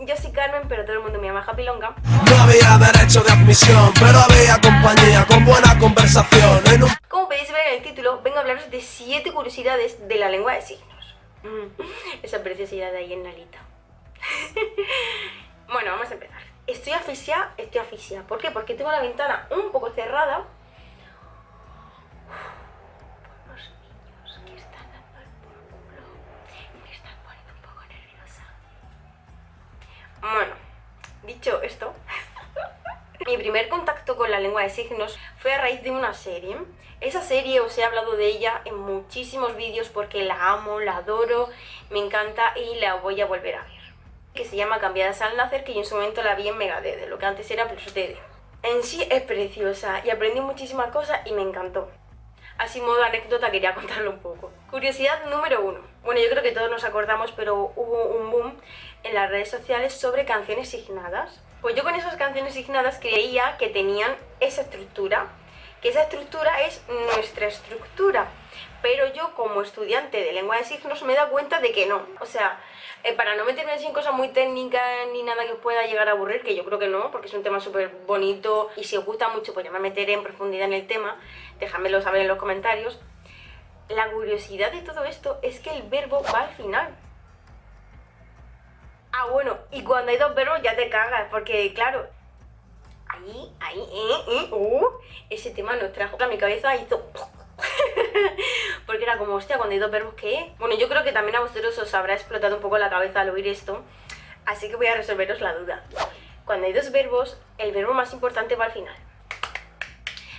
yo soy Carmen, pero todo el mundo me llama Happy Longa. No había derecho de admisión, pero había compañía con buena conversación. En un... Como podéis ver en el título, vengo a hablaros de 7 curiosidades de la lengua de signos. Mm, esa preciosidad de ahí en Nalita. bueno, vamos a empezar. Estoy asfixia, estoy asfixia. ¿Por qué? Porque tengo la ventana un poco cerrada Bueno, dicho esto, mi primer contacto con la lengua de signos fue a raíz de una serie. Esa serie os he hablado de ella en muchísimos vídeos porque la amo, la adoro, me encanta y la voy a volver a ver. Que se llama Cambiadas al nacer, que yo en su momento la vi en Mega de lo que antes era Plus DD. En sí es preciosa y aprendí muchísimas cosas y me encantó. Así modo anécdota quería contarlo un poco. Curiosidad número uno. Bueno, yo creo que todos nos acordamos, pero hubo un boom en las redes sociales sobre canciones signadas. Pues yo con esas canciones signadas creía que tenían esa estructura, que esa estructura es nuestra estructura. Pero yo como estudiante de lengua de signos me he dado cuenta de que no. O sea, eh, para no meterme en cosas muy técnicas ni nada que pueda llegar a aburrir, que yo creo que no, porque es un tema súper bonito y si os gusta mucho pues ya me meteré en profundidad en el tema, déjamelo saber en los comentarios. La curiosidad de todo esto es que el verbo va al final. Ah, bueno, y cuando hay dos verbos ya te cagas, porque claro, ahí, ahí, eh, eh, uh, ese tema nos trajo a mi cabeza hizo... porque era como, hostia, cuando hay dos verbos, ¿qué? Bueno, yo creo que también a vosotros os habrá explotado un poco la cabeza al oír esto, así que voy a resolveros la duda. Cuando hay dos verbos, el verbo más importante va al final.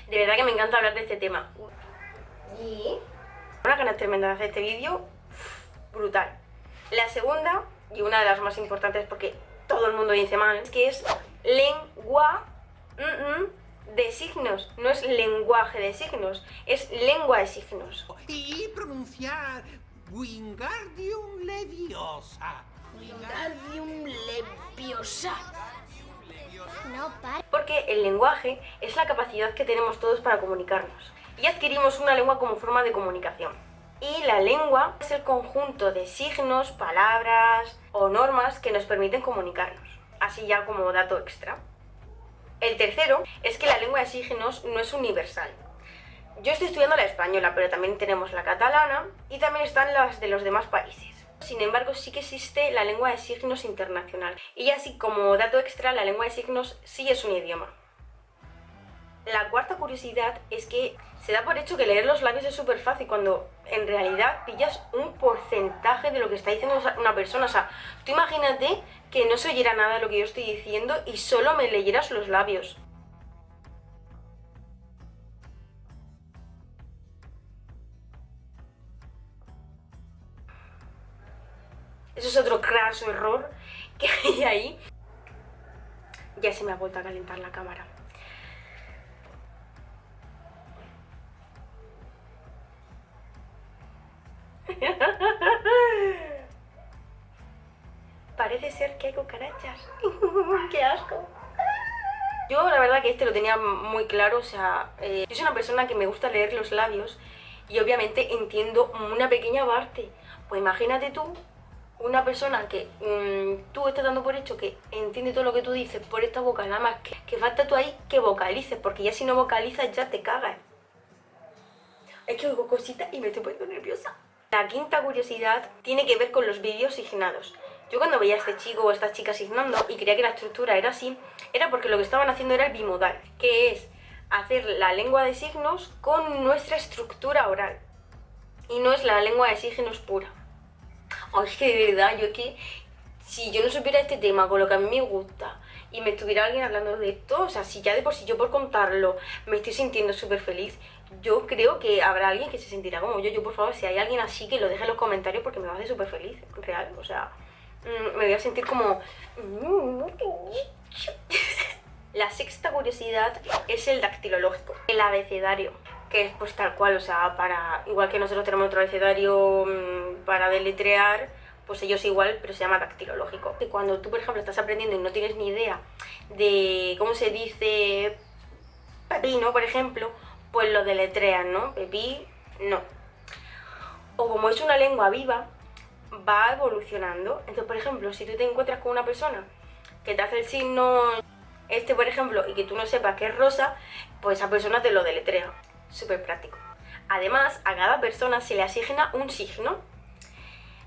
De verdad que me encanta hablar de este tema. Y... Una ganas tremenda de hacer este vídeo, brutal. La segunda y una de las más importantes porque todo el mundo dice mal, que es lengua de signos. No es lenguaje de signos, es lengua de signos. Y pronunciar Wingardium Leviosa. Wingardium Leviosa. No, Porque el lenguaje es la capacidad que tenemos todos para comunicarnos. Y adquirimos una lengua como forma de comunicación. Y la lengua es el conjunto de signos, palabras o normas que nos permiten comunicarnos. Así ya como dato extra. El tercero es que la lengua de signos no es universal. Yo estoy estudiando la española, pero también tenemos la catalana y también están las de los demás países. Sin embargo, sí que existe la lengua de signos internacional. Y así como dato extra, la lengua de signos sí es un idioma. La cuarta curiosidad es que se da por hecho que leer los labios es súper fácil cuando en realidad pillas un porcentaje de lo que está diciendo una persona. O sea, tú imagínate que no se oyera nada de lo que yo estoy diciendo y solo me leyeras los labios. Eso es otro craso error que hay ahí. Ya se me ha vuelto a calentar la cámara. Parece ser que hay cucarachas. ¡Qué asco! Yo la verdad que este lo tenía muy claro, o sea, eh, yo soy una persona que me gusta leer los labios y obviamente entiendo una pequeña parte. Pues imagínate tú, una persona que mm, tú estás dando por hecho que entiende todo lo que tú dices por esta boca, nada más que, que falta tú ahí que vocalices, porque ya si no vocalizas ya te cagas. Es que oigo cositas y me estoy poniendo nerviosa. La quinta curiosidad tiene que ver con los vídeos signados. Yo cuando veía a este chico o a esta chica signando y creía que la estructura era así, era porque lo que estaban haciendo era el bimodal, que es hacer la lengua de signos con nuestra estructura oral. Y no es la lengua de signos pura. Oh, es que de verdad, yo es que si yo no supiera este tema con lo que a mí me gusta y me estuviera alguien hablando de esto, o sea, si ya de por sí yo por contarlo me estoy sintiendo súper feliz, yo creo que habrá alguien que se sentirá como yo. Yo, por favor, si hay alguien así, que lo deje en los comentarios porque me va a hacer súper feliz, real. O sea, mm, me voy a sentir como... La sexta curiosidad es el dactilológico, el abecedario, que es pues tal cual, o sea, para igual que nosotros tenemos otro abecedario mm, para deletrear, pues ellos igual, pero se llama dactilológico. Que cuando tú, por ejemplo, estás aprendiendo y no tienes ni idea de cómo se dice pepino, por ejemplo, pues lo deletrean, ¿no? Pepí, no. O como es una lengua viva, va evolucionando. Entonces, por ejemplo, si tú te encuentras con una persona que te hace el signo este, por ejemplo, y que tú no sepas que es rosa, pues esa persona te lo deletrea. Súper práctico. Además, a cada persona se le asigna un signo.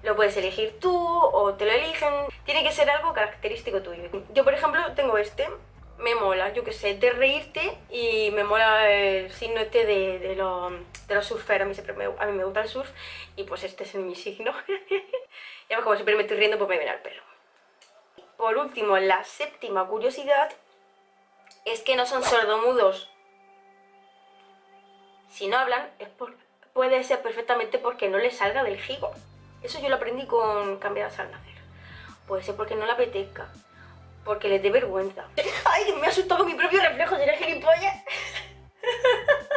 Lo puedes elegir tú o te lo eligen. Tiene que ser algo característico tuyo. Yo, por ejemplo, tengo este. Me mola, yo que sé, de reírte y me mola el signo este de, de, los, de los surferos. A mí, siempre me, a mí me gusta el surf y pues este es mi signo. ya ves como siempre me estoy riendo, pues me viene al pelo. Por último, la séptima curiosidad es que no son sordomudos. Si no hablan, es puede ser perfectamente porque no les salga del gigo. Eso yo lo aprendí con cambiadas al nacer. Puede ser porque no le apetezca, porque les dé vergüenza. ¡Ay, me ha asustado mi propio reflejo! ¿Será gilipollas?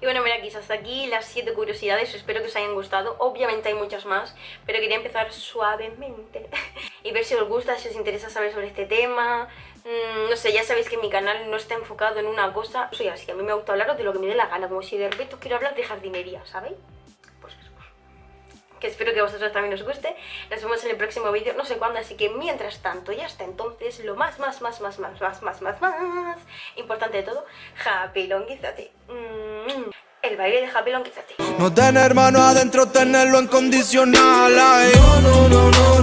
Y bueno, mira, quizás hasta aquí las 7 curiosidades, espero que os hayan gustado. Obviamente hay muchas más, pero quería empezar suavemente y ver si os gusta, si os interesa saber sobre este tema. Mm, no sé, ya sabéis que mi canal no está enfocado en una cosa. Soy así, a mí me gusta hablaros de lo que me dé la gana, como si de repente quiero hablar de jardinería, ¿sabéis? Que espero que a vosotros también os guste. Nos vemos en el próximo vídeo, no sé cuándo, así que mientras tanto y hasta entonces, lo más, más, más, más, más, más, más, más, más importante de todo, happy longuízate. Mm, el baile de happy longuízate. No tener hermano adentro, tenerlo en condicional. No, no, no, no.